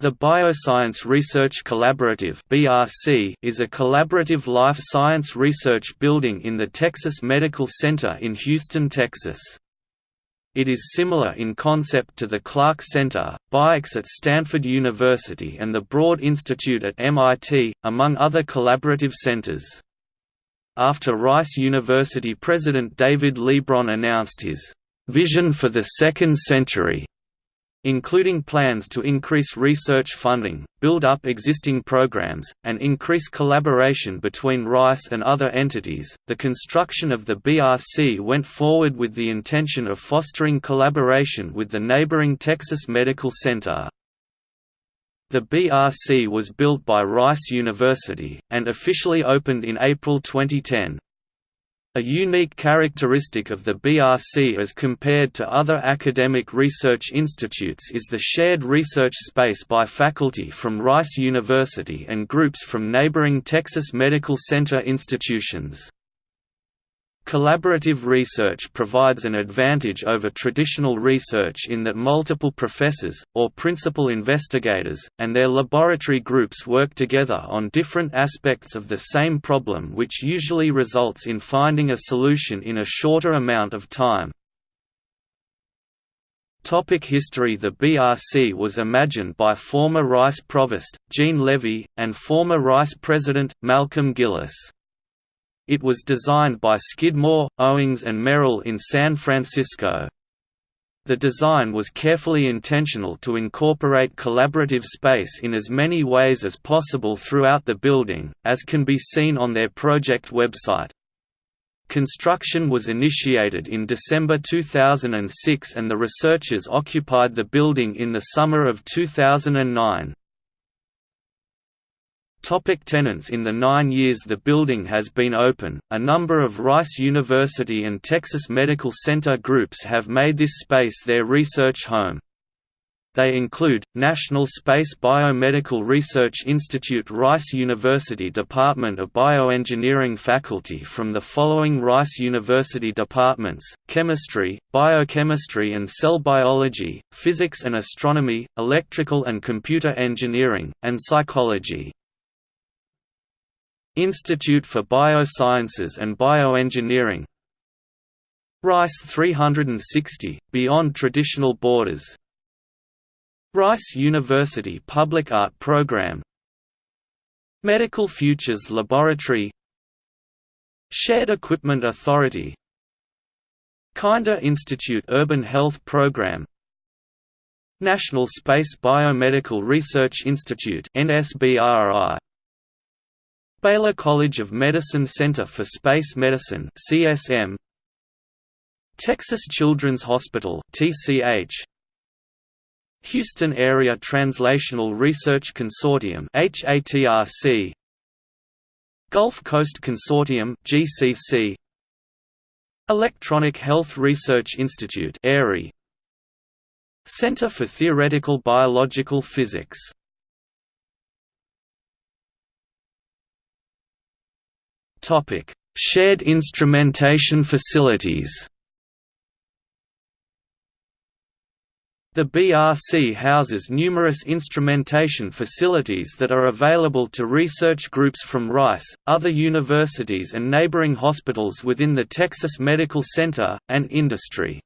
The Bioscience Research Collaborative (BRC) is a collaborative life science research building in the Texas Medical Center in Houston, Texas. It is similar in concept to the Clark Center, Bio-X at Stanford University and the Broad Institute at MIT, among other collaborative centers. After Rice University President David Leebron announced his vision for the second century including plans to increase research funding, build up existing programs, and increase collaboration between Rice and other entities. The construction of the BRC went forward with the intention of fostering collaboration with the neighboring Texas Medical Center. The BRC was built by Rice University, and officially opened in April 2010. A unique characteristic of the BRC as compared to other academic research institutes is the shared research space by faculty from Rice University and groups from neighboring Texas Medical Center institutions. Collaborative research provides an advantage over traditional research in that multiple professors, or principal investigators, and their laboratory groups work together on different aspects of the same problem which usually results in finding a solution in a shorter amount of time. Topic history The BRC was imagined by former Rice Provost, Eugene Levy, and former Rice President, Malcolm Gillis. It was designed by Skidmore, Owings and Merrill in San Francisco. The design was carefully intentional to incorporate collaborative space in as many ways as possible throughout the building, as can be seen on their project website. Construction was initiated in December 2006 and the researchers occupied the building in the summer of 2009. Topic tenants In the nine years the building has been open, a number of Rice University and Texas Medical Center groups have made this space their research home. They include, National Space Biomedical Research Institute Rice University Department of Bioengineering faculty from the following Rice University departments, Chemistry, Biochemistry and Cell Biology, Physics and Astronomy, Electrical and Computer Engineering, and Psychology. Institute for Biosciences and Bioengineering. Rice 360, Beyond Traditional Borders. Rice University Public Art Program. Medical Futures Laboratory. Shared Equipment Authority. Kinder Institute Urban Health Program. National Space Biomedical Research Institute NSBRI Baylor College of Medicine Center for Space Medicine CSM Texas Children's Hospital TCH Houston Area Translational Research Consortium HATRC Gulf Coast Consortium GCC Electronic Health Research Institute ERI Center for Theoretical Biological Physics Shared instrumentation facilities. The BRC houses numerous instrumentation facilities that are available to research groups from Rice, other universities and neighboring hospitals within the Texas Medical Center, and industry.